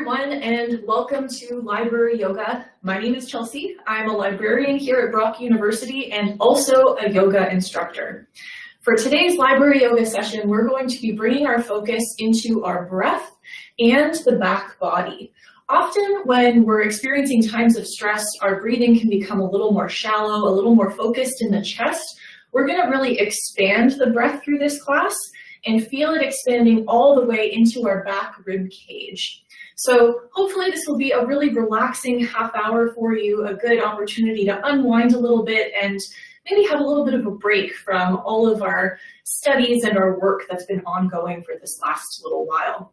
everyone, and welcome to Library Yoga. My name is Chelsea. I'm a librarian here at Brock University and also a yoga instructor. For today's Library Yoga session, we're going to be bringing our focus into our breath and the back body. Often when we're experiencing times of stress, our breathing can become a little more shallow, a little more focused in the chest. We're gonna really expand the breath through this class and feel it expanding all the way into our back rib cage. So hopefully this will be a really relaxing half hour for you, a good opportunity to unwind a little bit and maybe have a little bit of a break from all of our studies and our work that's been ongoing for this last little while.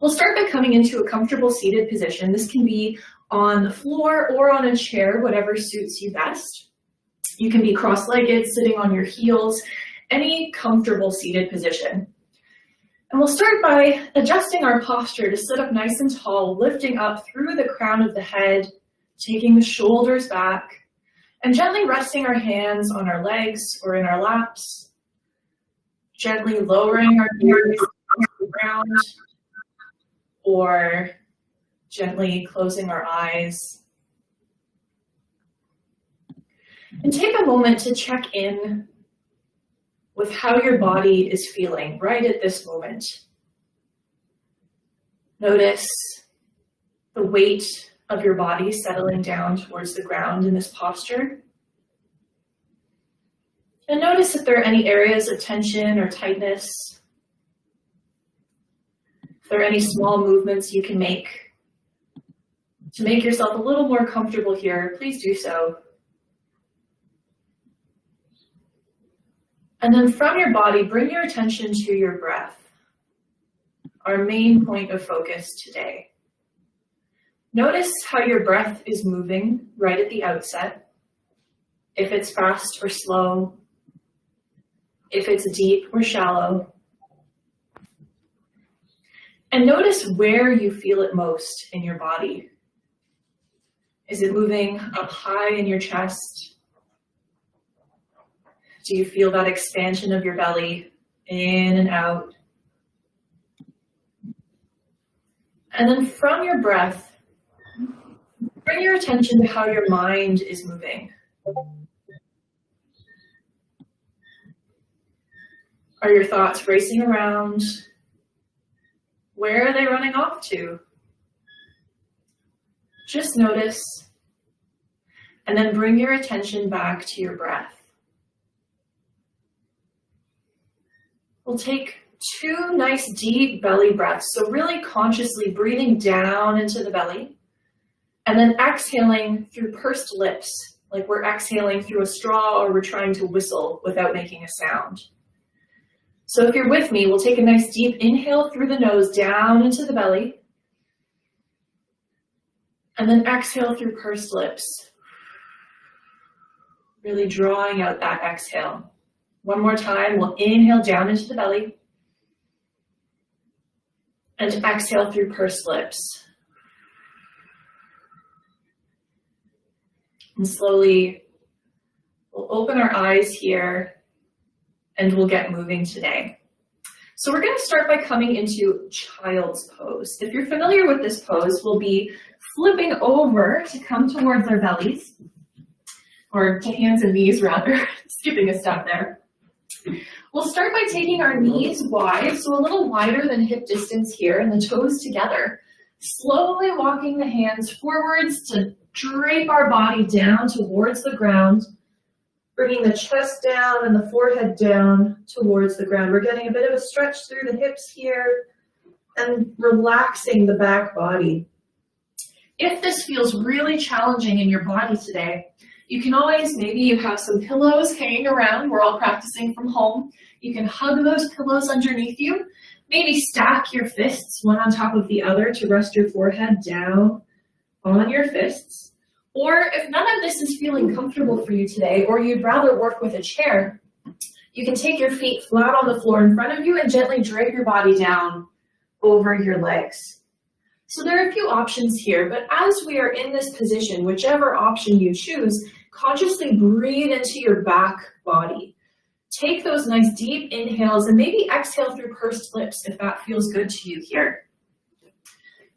We'll start by coming into a comfortable seated position. This can be on the floor or on a chair, whatever suits you best. You can be cross-legged, sitting on your heels, any comfortable seated position. And we'll start by adjusting our posture to sit up nice and tall, lifting up through the crown of the head, taking the shoulders back, and gently resting our hands on our legs or in our laps, gently lowering our ears to the ground, or gently closing our eyes. And take a moment to check in with how your body is feeling right at this moment. Notice the weight of your body settling down towards the ground in this posture. And notice if there are any areas of tension or tightness. If there are any small movements you can make to make yourself a little more comfortable here, please do so. And then from your body, bring your attention to your breath, our main point of focus today. Notice how your breath is moving right at the outset, if it's fast or slow, if it's deep or shallow. And notice where you feel it most in your body. Is it moving up high in your chest? Do you feel that expansion of your belly in and out? And then from your breath, bring your attention to how your mind is moving. Are your thoughts racing around? Where are they running off to? Just notice and then bring your attention back to your breath. We'll take two nice deep belly breaths. So really consciously breathing down into the belly and then exhaling through pursed lips, like we're exhaling through a straw or we're trying to whistle without making a sound. So if you're with me, we'll take a nice deep inhale through the nose down into the belly and then exhale through pursed lips. Really drawing out that exhale. One more time, we'll inhale down into the belly and exhale through pursed lips. And slowly we'll open our eyes here and we'll get moving today. So we're going to start by coming into child's pose. If you're familiar with this pose, we'll be flipping over to come towards our bellies, or to hands and knees rather, skipping a step there. We'll start by taking our knees wide, so a little wider than hip distance here, and the toes together. Slowly walking the hands forwards to drape our body down towards the ground, bringing the chest down and the forehead down towards the ground. We're getting a bit of a stretch through the hips here and relaxing the back body. If this feels really challenging in your body today, you can always, maybe you have some pillows hanging around. We're all practicing from home. You can hug those pillows underneath you. Maybe stack your fists one on top of the other to rest your forehead down on your fists. Or if none of this is feeling comfortable for you today, or you'd rather work with a chair, you can take your feet flat on the floor in front of you and gently drape your body down over your legs. So there are a few options here, but as we are in this position, whichever option you choose, consciously breathe into your back body. Take those nice deep inhales and maybe exhale through pursed lips if that feels good to you here.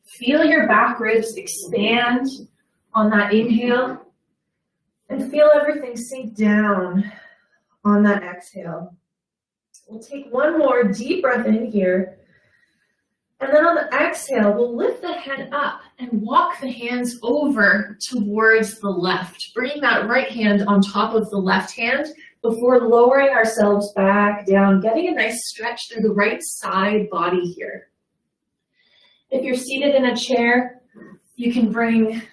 Feel your back ribs expand on that inhale and feel everything sink down on that exhale. We'll take one more deep breath in here. And then on the exhale, we'll lift the head up and walk the hands over towards the left, bringing that right hand on top of the left hand before lowering ourselves back down, getting a nice stretch through the right side body here. If you're seated in a chair, you can bring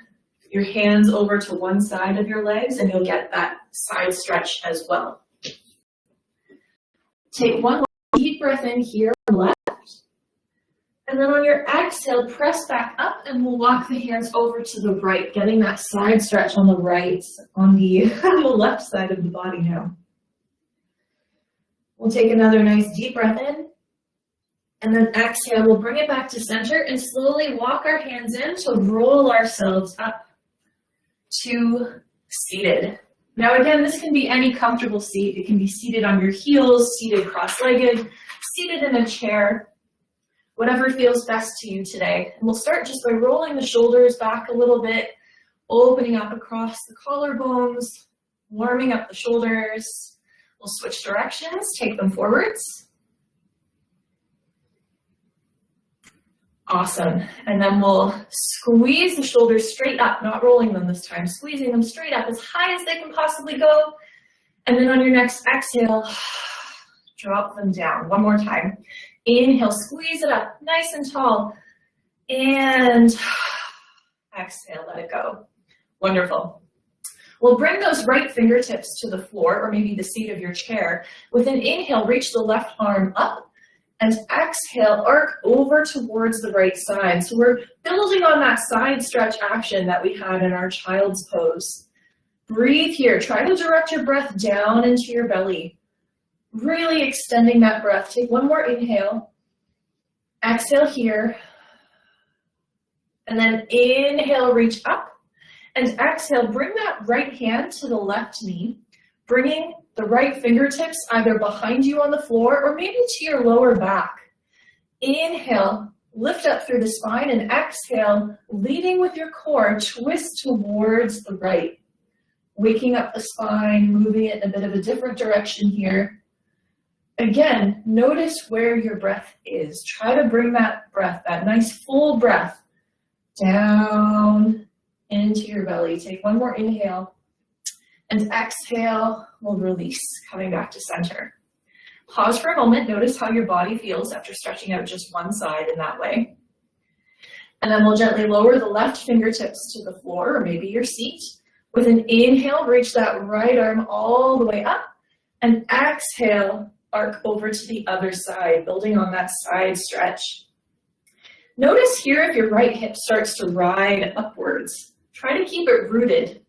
your hands over to one side of your legs and you'll get that side stretch as well. Take one deep breath in here, left. And then on your exhale, press back up and we'll walk the hands over to the right, getting that side stretch on the right, on the, on the left side of the body now. We'll take another nice deep breath in. And then exhale, we'll bring it back to center and slowly walk our hands in to roll ourselves up to seated. Now again, this can be any comfortable seat. It can be seated on your heels, seated cross-legged, seated in a chair, whatever feels best to you today. And we'll start just by rolling the shoulders back a little bit, opening up across the collarbones, warming up the shoulders. We'll switch directions, take them forwards. Awesome. And then we'll squeeze the shoulders straight up, not rolling them this time, squeezing them straight up as high as they can possibly go. And then on your next exhale, drop them down. One more time. Inhale, squeeze it up, nice and tall. And exhale, let it go. Wonderful. We'll bring those right fingertips to the floor or maybe the seat of your chair. With an inhale, reach the left arm up and exhale, arc over towards the right side. So we're building on that side stretch action that we had in our child's pose. Breathe here. Try to direct your breath down into your belly. Really extending that breath. Take one more inhale. Exhale here. And then inhale, reach up. And exhale, bring that right hand to the left knee, bringing the right fingertips either behind you on the floor or maybe to your lower back. Inhale, lift up through the spine and exhale, leading with your core, twist towards the right. Waking up the spine, moving it in a bit of a different direction here. Again, notice where your breath is. Try to bring that breath, that nice full breath, down into your belly. Take one more inhale. And exhale, we'll release, coming back to center. Pause for a moment, notice how your body feels after stretching out just one side in that way. And then we'll gently lower the left fingertips to the floor or maybe your seat. With an inhale, reach that right arm all the way up. And exhale, arc over to the other side, building on that side stretch. Notice here if your right hip starts to ride upwards. Try to keep it rooted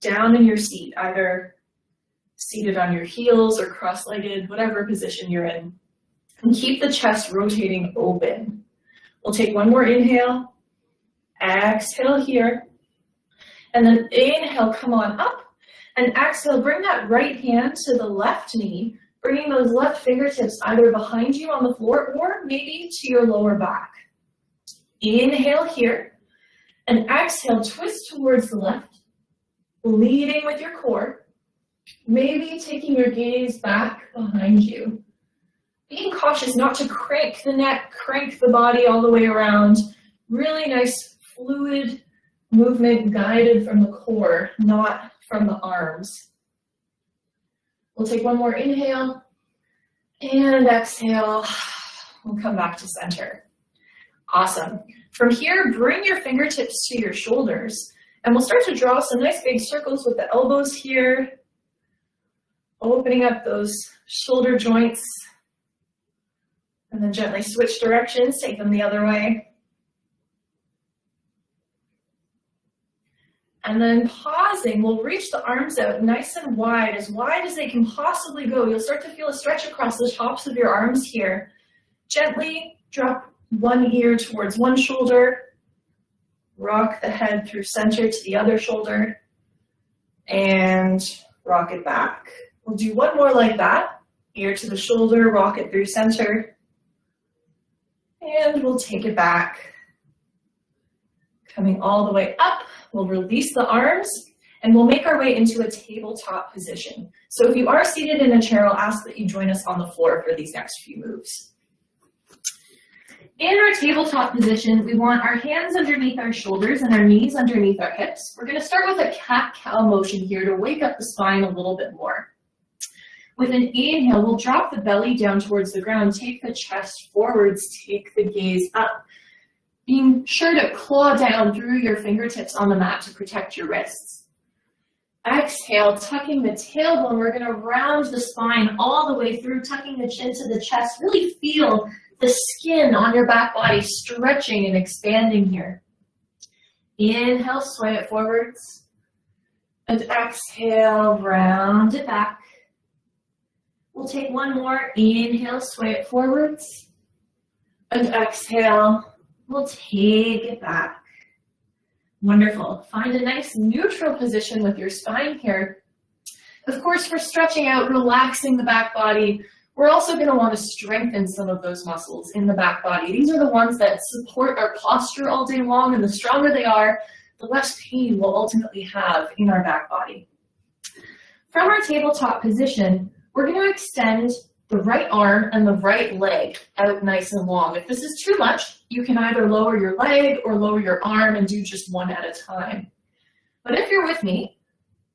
down in your seat, either seated on your heels or cross-legged, whatever position you're in. And keep the chest rotating open. We'll take one more inhale, exhale here, and then inhale, come on up, and exhale, bring that right hand to the left knee, bringing those left fingertips either behind you on the floor or maybe to your lower back. Inhale here, and exhale, twist towards the left, leading with your core, maybe taking your gaze back behind you. Being cautious not to crank the neck, crank the body all the way around. Really nice fluid movement guided from the core, not from the arms. We'll take one more inhale and exhale. We'll come back to center. Awesome. From here, bring your fingertips to your shoulders and we'll start to draw some nice big circles with the elbows here, opening up those shoulder joints, and then gently switch directions, take them the other way. And then pausing, we'll reach the arms out nice and wide, as wide as they can possibly go. You'll start to feel a stretch across the tops of your arms here. Gently drop one ear towards one shoulder, rock the head through center to the other shoulder, and rock it back. We'll do one more like that. Ear to the shoulder, rock it through center, and we'll take it back Coming all the way up, we'll release the arms and we'll make our way into a tabletop position. So if you are seated in a chair, I'll ask that you join us on the floor for these next few moves. In our tabletop position, we want our hands underneath our shoulders and our knees underneath our hips. We're gonna start with a cat-cow motion here to wake up the spine a little bit more. With an inhale, we'll drop the belly down towards the ground, take the chest forwards, take the gaze up, being sure to claw down through your fingertips on the mat to protect your wrists. Exhale, tucking the tailbone, we're gonna round the spine all the way through, tucking the chin to the chest, really feel the skin on your back body stretching and expanding here. Inhale, sway it forwards. And exhale, round it back. We'll take one more. Inhale, sway it forwards. And exhale, we'll take it back. Wonderful. Find a nice neutral position with your spine here. Of course, for stretching out, relaxing the back body, we're also going to want to strengthen some of those muscles in the back body. These are the ones that support our posture all day long, and the stronger they are, the less pain we'll ultimately have in our back body. From our tabletop position, we're going to extend the right arm and the right leg out nice and long. If this is too much, you can either lower your leg or lower your arm and do just one at a time. But if you're with me,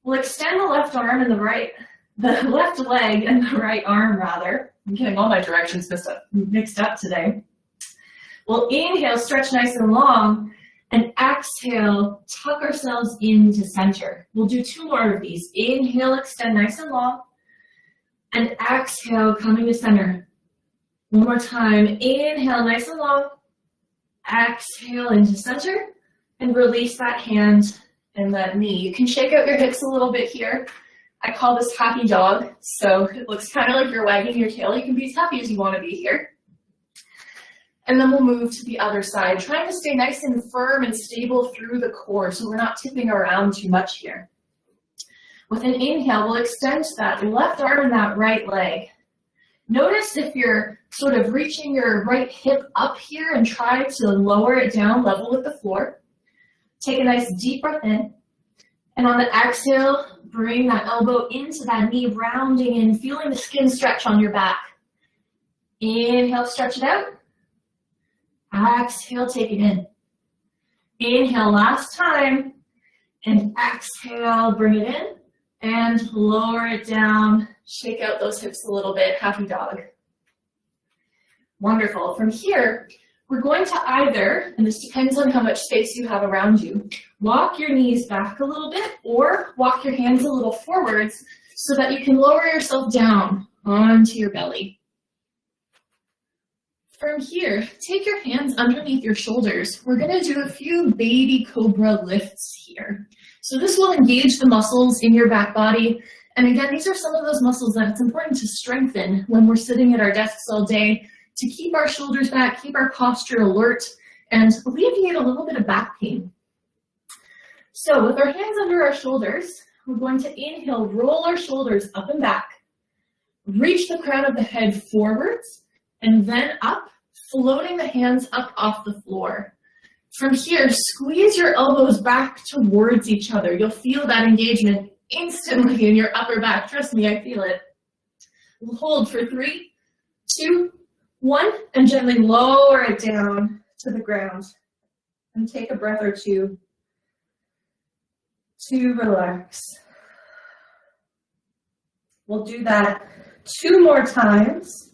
we'll extend the left arm and the right the left leg and the right arm rather. I'm getting all my directions mixed up, today. We'll inhale, stretch nice and long, and exhale, tuck ourselves into center. We'll do two more of these. Inhale, extend nice and long, and exhale, coming to center. One more time. Inhale, nice and long. Exhale into center, and release that hand and that knee. You can shake out your hips a little bit here. I call this happy dog. So it looks kind of like you're wagging your tail. You can be as happy as you want to be here. And then we'll move to the other side, trying to stay nice and firm and stable through the core so we're not tipping around too much here. With an inhale, we'll extend that left arm and that right leg. Notice if you're sort of reaching your right hip up here and try to lower it down level with the floor. Take a nice deep breath in. And on the exhale, bring that elbow into that knee, rounding in, feeling the skin stretch on your back. Inhale, stretch it out. Exhale, take it in. Inhale, last time. And exhale, bring it in. And lower it down. Shake out those hips a little bit. Happy dog. Wonderful. From here, we're going to either, and this depends on how much space you have around you, walk your knees back a little bit or walk your hands a little forwards so that you can lower yourself down onto your belly. From here, take your hands underneath your shoulders. We're gonna do a few baby cobra lifts here. So this will engage the muscles in your back body. And again, these are some of those muscles that it's important to strengthen when we're sitting at our desks all day to keep our shoulders back, keep our posture alert, and alleviate a little bit of back pain. So with our hands under our shoulders, we're going to inhale, roll our shoulders up and back, reach the crown of the head forwards, and then up, floating the hands up off the floor. From here, squeeze your elbows back towards each other. You'll feel that engagement instantly in your upper back. Trust me, I feel it. Hold for three, two, one, and gently lower it down to the ground. And take a breath or two to relax. We'll do that two more times.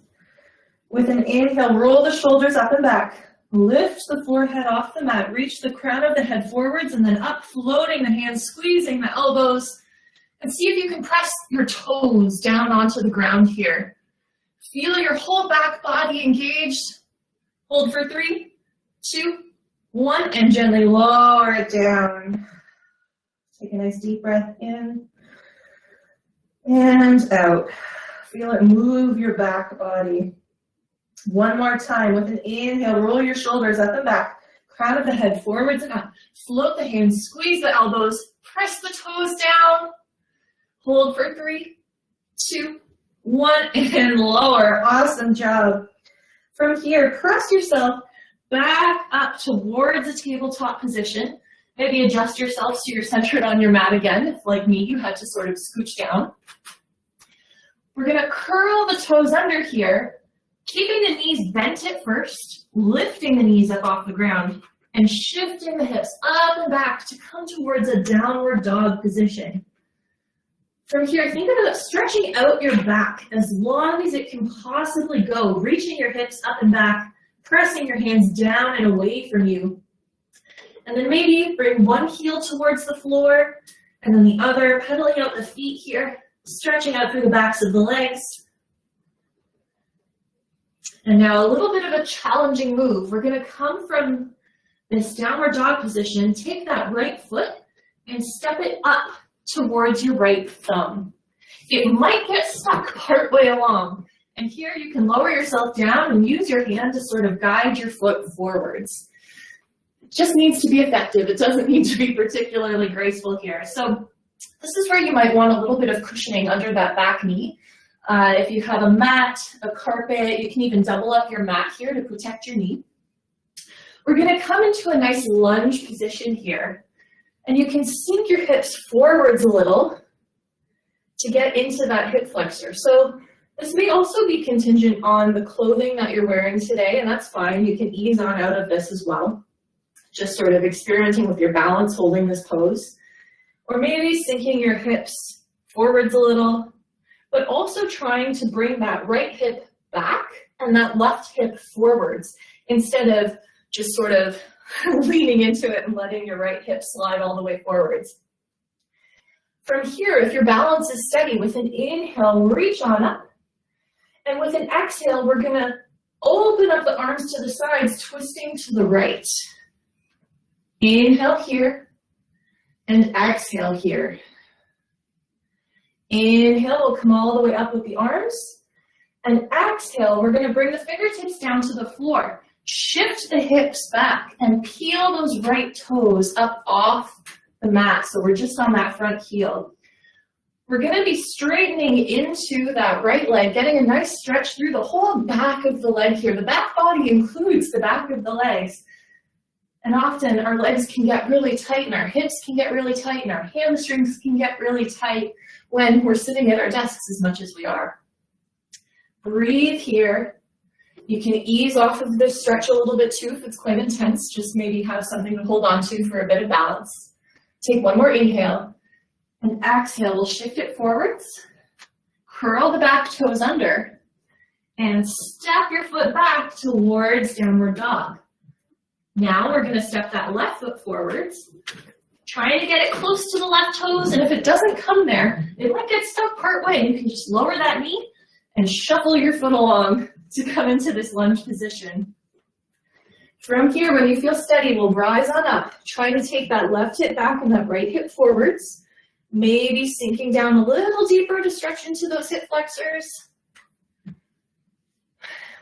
With an inhale, roll the shoulders up and back. Lift the forehead off the mat. Reach the crown of the head forwards and then up, floating the hands, squeezing the elbows. And see if you can press your toes down onto the ground here. Feel your whole back body engaged. Hold for three, two, one, and gently lower it down. Take a nice deep breath in and out. Feel it move your back body. One more time with an inhale, roll your shoulders up and back, crown of the head forwards and up. Float the hands, squeeze the elbows, press the toes down. Hold for three, two, one, and lower. Awesome job. From here, press yourself back up towards a tabletop position. Maybe adjust yourself so you're centered on your mat again. If like me, you had to sort of scooch down. We're gonna curl the toes under here, keeping the knees bent at first, lifting the knees up off the ground, and shifting the hips up and back to come towards a downward dog position. From here, think about stretching out your back as long as it can possibly go, reaching your hips up and back, pressing your hands down and away from you. And then maybe bring one heel towards the floor and then the other, pedaling out the feet here, stretching out through the backs of the legs. And now a little bit of a challenging move. We're gonna come from this downward dog position, take that right foot and step it up towards your right thumb. It might get stuck partway along. And here you can lower yourself down and use your hand to sort of guide your foot forwards. It just needs to be effective. It doesn't need to be particularly graceful here. So this is where you might want a little bit of cushioning under that back knee. Uh, if you have a mat, a carpet, you can even double up your mat here to protect your knee. We're gonna come into a nice lunge position here. And you can sink your hips forwards a little to get into that hip flexor. So this may also be contingent on the clothing that you're wearing today, and that's fine. You can ease on out of this as well. Just sort of experimenting with your balance, holding this pose. Or maybe sinking your hips forwards a little, but also trying to bring that right hip back and that left hip forwards instead of just sort of leaning into it and letting your right hip slide all the way forwards. From here, if your balance is steady, with an inhale, reach on up. And with an exhale, we're gonna open up the arms to the sides, twisting to the right. Inhale here, and exhale here. Inhale, we'll come all the way up with the arms. And exhale, we're gonna bring the fingertips down to the floor. Shift the hips back and peel those right toes up off the mat. So we're just on that front heel. We're gonna be straightening into that right leg, getting a nice stretch through the whole back of the leg here. The back body includes the back of the legs. And often our legs can get really tight and our hips can get really tight and our hamstrings can get really tight when we're sitting at our desks as much as we are. Breathe here. You can ease off of this stretch a little bit too if it's quite intense. Just maybe have something to hold on to for a bit of balance. Take one more inhale and exhale. We'll shift it forwards. Curl the back toes under and step your foot back towards downward dog. Now we're going to step that left foot forwards, trying to get it close to the left toes. And if it doesn't come there, it might get stuck part way. You can just lower that knee and shuffle your foot along to come into this lunge position. From here, when you feel steady, we'll rise on up. trying to take that left hip back and that right hip forwards. Maybe sinking down a little deeper to stretch into those hip flexors.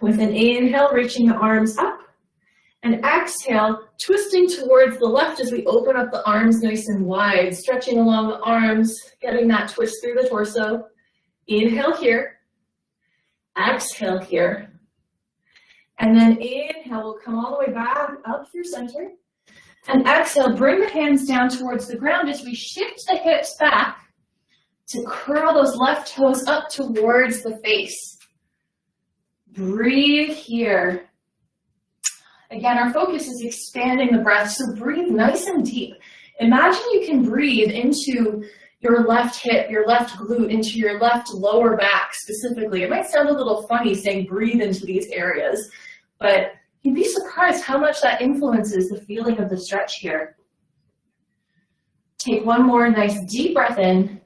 With an inhale, reaching the arms up. And exhale, twisting towards the left as we open up the arms nice and wide, stretching along the arms, getting that twist through the torso. Inhale here. Exhale here. And then inhale, we'll come all the way back up through center. And exhale, bring the hands down towards the ground as we shift the hips back to curl those left toes up towards the face. Breathe here. Again, our focus is expanding the breath, so breathe nice and deep. Imagine you can breathe into your left hip, your left glute, into your left lower back specifically. It might sound a little funny saying breathe into these areas, but you'd be surprised how much that influences the feeling of the stretch here. Take one more nice deep breath in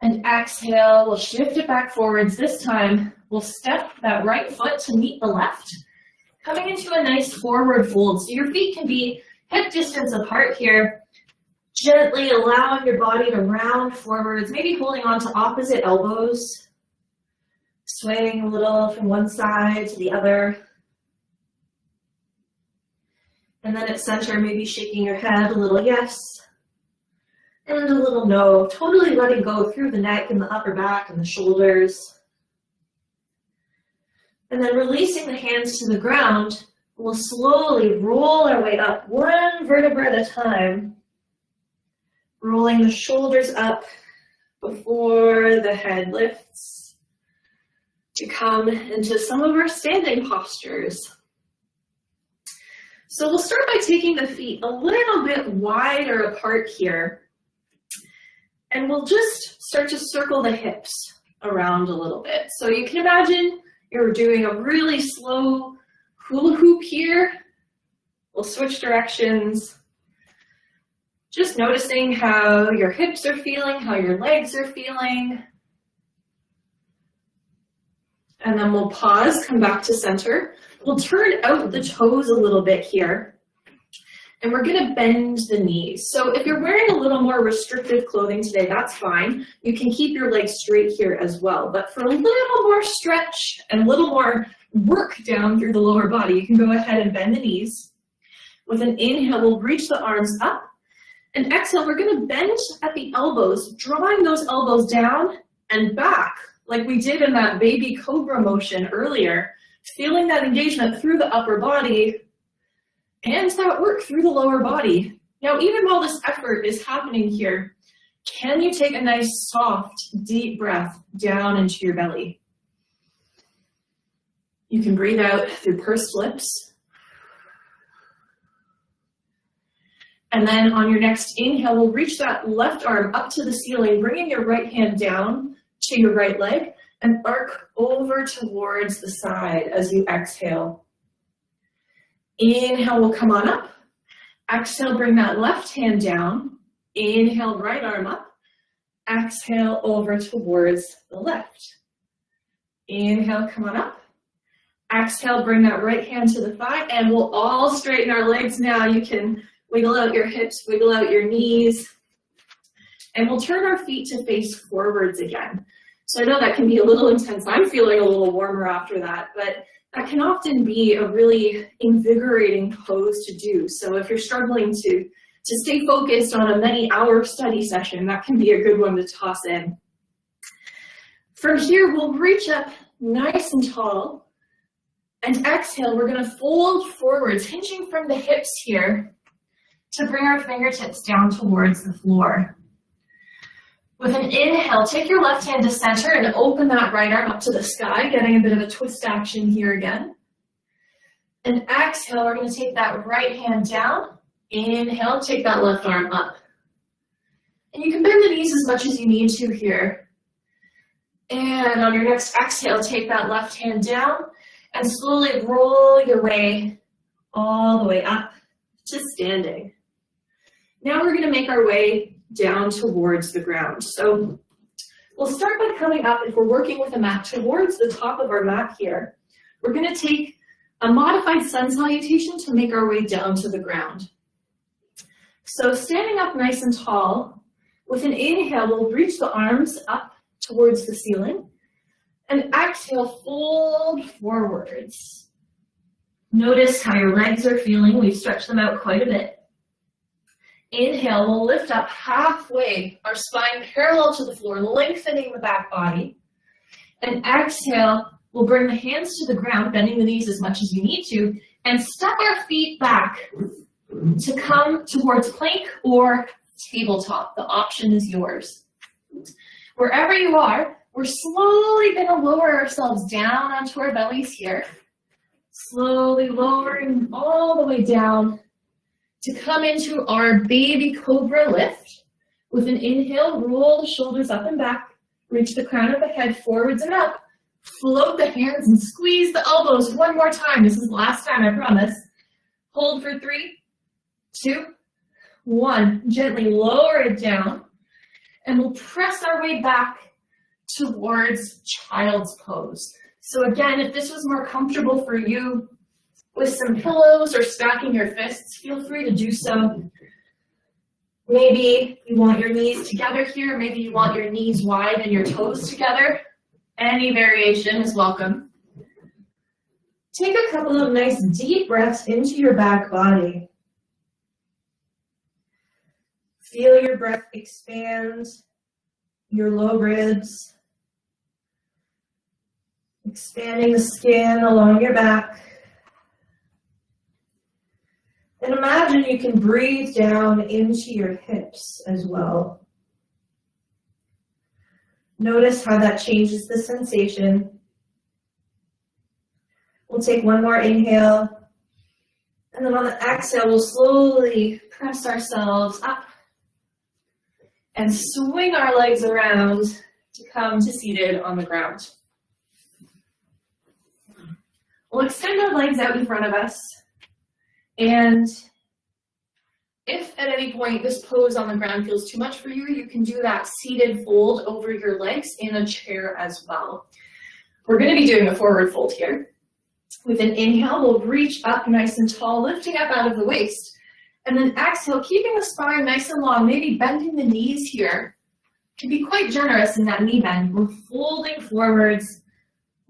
and exhale. We'll shift it back forwards. This time, we'll step that right foot to meet the left, coming into a nice forward fold. So your feet can be hip distance apart here, Gently allowing your body to round forwards, maybe holding on to opposite elbows, swaying a little from one side to the other. And then at center, maybe shaking your head a little yes and a little no, totally letting go through the neck and the upper back and the shoulders. And then releasing the hands to the ground, We'll slowly roll our way up one vertebra at a time, rolling the shoulders up before the head lifts to come into some of our standing postures. So we'll start by taking the feet a little bit wider apart here. And we'll just start to circle the hips around a little bit. So you can imagine you're doing a really slow hula hoop here. We'll switch directions. Just noticing how your hips are feeling, how your legs are feeling. And then we'll pause, come back to center. We'll turn out the toes a little bit here. And we're gonna bend the knees. So if you're wearing a little more restrictive clothing today, that's fine. You can keep your legs straight here as well. But for a little more stretch and a little more work down through the lower body, you can go ahead and bend the knees. With an inhale, we'll reach the arms up. And exhale, we're gonna bend at the elbows, drawing those elbows down and back, like we did in that baby cobra motion earlier, feeling that engagement through the upper body and that work through the lower body. Now, even while this effort is happening here, can you take a nice, soft, deep breath down into your belly? You can breathe out through pursed lips. And then on your next inhale, we'll reach that left arm up to the ceiling, bringing your right hand down to your right leg and arc over towards the side as you exhale. Inhale, we'll come on up. Exhale, bring that left hand down. Inhale, right arm up. Exhale, over towards the left. Inhale, come on up. Exhale, bring that right hand to the thigh, and we'll all straighten our legs now. You can wiggle out your hips, wiggle out your knees, and we'll turn our feet to face forwards again. So I know that can be a little intense. I'm feeling a little warmer after that, but that can often be a really invigorating pose to do. So if you're struggling to, to stay focused on a many hour study session, that can be a good one to toss in. From here, we'll reach up nice and tall. And exhale, we're gonna fold forwards, hinging from the hips here to bring our fingertips down towards the floor. With an inhale, take your left hand to center and open that right arm up to the sky, getting a bit of a twist action here again. And exhale, we're gonna take that right hand down. Inhale, take that left arm up. And you can bend the knees as much as you need to here. And on your next exhale, take that left hand down and slowly roll your way all the way up to standing. Now we're gonna make our way down towards the ground. So we'll start by coming up, if we're working with a mat, towards the top of our mat here. We're gonna take a modified sun salutation to make our way down to the ground. So standing up nice and tall, with an inhale, we'll reach the arms up towards the ceiling. And exhale, fold forwards. Notice how your legs are feeling. We've stretched them out quite a bit. Inhale, we'll lift up halfway, our spine parallel to the floor, lengthening the back body. And exhale, we'll bring the hands to the ground, bending the knees as much as you need to, and step our feet back to come towards plank or tabletop. The option is yours. Wherever you are, we're slowly going to lower ourselves down onto our bellies here. Slowly lowering all the way down to come into our baby cobra lift. With an inhale, roll the shoulders up and back, reach the crown of the head forwards and up, float the hands and squeeze the elbows one more time. This is the last time, I promise. Hold for three, two, one. Gently lower it down, and we'll press our way back towards child's pose. So again, if this was more comfortable for you, with some pillows or stacking your fists, feel free to do so. Maybe you want your knees together here. Maybe you want your knees wide and your toes together. Any variation is welcome. Take a couple of nice deep breaths into your back body. Feel your breath expand your low ribs, expanding the skin along your back. And imagine you can breathe down into your hips as well. Notice how that changes the sensation. We'll take one more inhale. And then on the exhale, we'll slowly press ourselves up and swing our legs around to come to seated on the ground. We'll extend our legs out in front of us. And if at any point this pose on the ground feels too much for you, you can do that seated fold over your legs in a chair as well. We're going to be doing a forward fold here. With an inhale, we'll reach up nice and tall, lifting up out of the waist. And then exhale, keeping the spine nice and long, maybe bending the knees here. Can be quite generous in that knee bend. We're folding forwards,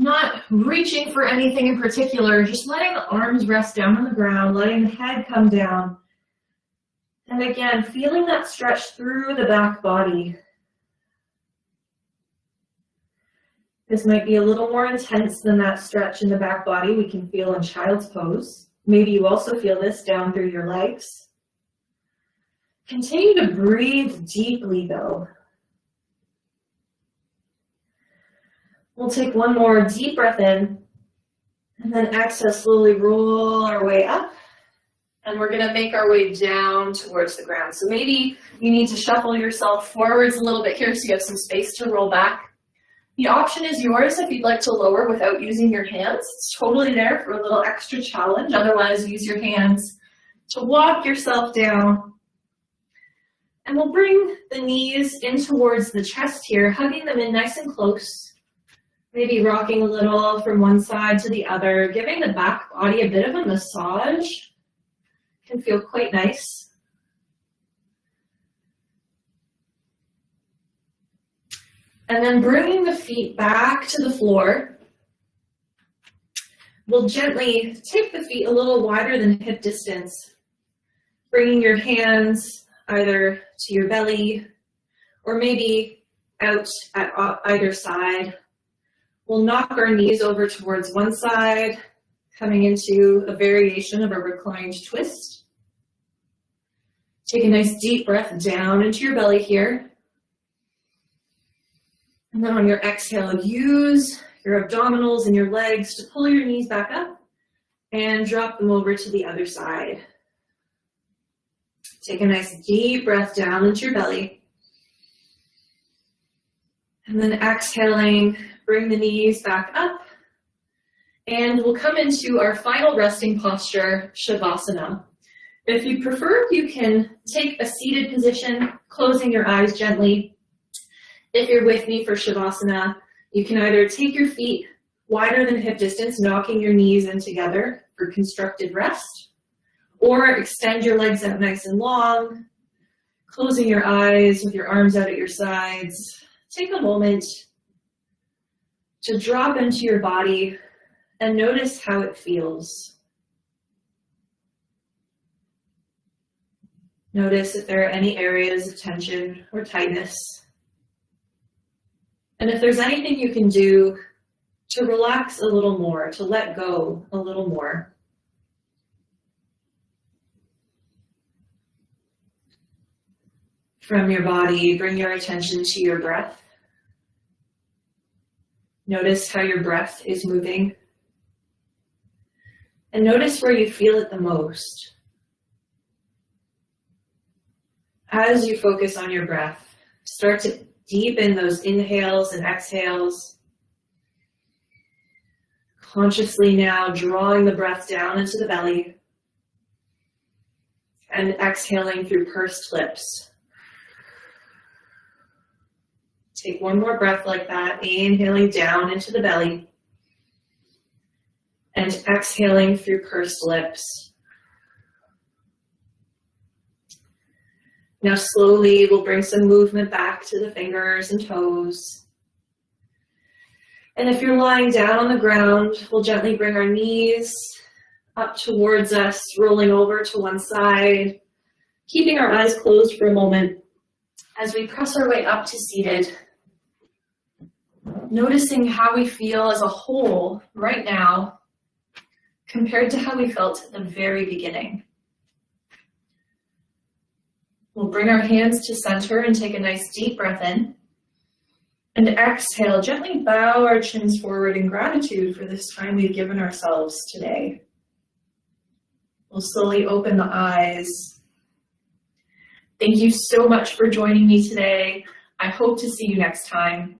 not reaching for anything in particular, just letting the arms rest down on the ground, letting the head come down. And again, feeling that stretch through the back body. This might be a little more intense than that stretch in the back body we can feel in child's pose. Maybe you also feel this down through your legs. Continue to breathe deeply though. We'll take one more deep breath in and then exhale, slowly roll our way up. And we're gonna make our way down towards the ground. So maybe you need to shuffle yourself forwards a little bit here so you have some space to roll back. The option is yours if you'd like to lower without using your hands. It's totally there for a little extra challenge. Otherwise, use your hands to walk yourself down. And we'll bring the knees in towards the chest here, hugging them in nice and close. Maybe rocking a little from one side to the other, giving the back body a bit of a massage. Can feel quite nice. And then bringing the feet back to the floor. We'll gently take the feet a little wider than hip distance, bringing your hands either to your belly or maybe out at either side. We'll knock our knees over towards one side, coming into a variation of a reclined twist. Take a nice deep breath down into your belly here. And then on your exhale, use your abdominals and your legs to pull your knees back up and drop them over to the other side. Take a nice deep breath down into your belly. And then exhaling, bring the knees back up. And we'll come into our final resting posture, Shavasana. If you prefer, you can take a seated position, closing your eyes gently, if you're with me for Shavasana, you can either take your feet wider than hip distance, knocking your knees in together for constructed rest, or extend your legs out nice and long, closing your eyes with your arms out at your sides. Take a moment to drop into your body and notice how it feels. Notice if there are any areas of tension or tightness. And if there's anything you can do to relax a little more, to let go a little more. From your body, bring your attention to your breath. Notice how your breath is moving. And notice where you feel it the most. As you focus on your breath, start to Deepen those inhales and exhales. Consciously now drawing the breath down into the belly and exhaling through pursed lips. Take one more breath like that, inhaling down into the belly and exhaling through pursed lips. Now slowly we'll bring some movement back to the fingers and toes. And if you're lying down on the ground, we'll gently bring our knees up towards us, rolling over to one side, keeping our eyes closed for a moment as we press our way up to seated. Noticing how we feel as a whole right now compared to how we felt at the very beginning. We'll bring our hands to center and take a nice deep breath in. And exhale, gently bow our chins forward in gratitude for this time we've given ourselves today. We'll slowly open the eyes. Thank you so much for joining me today. I hope to see you next time.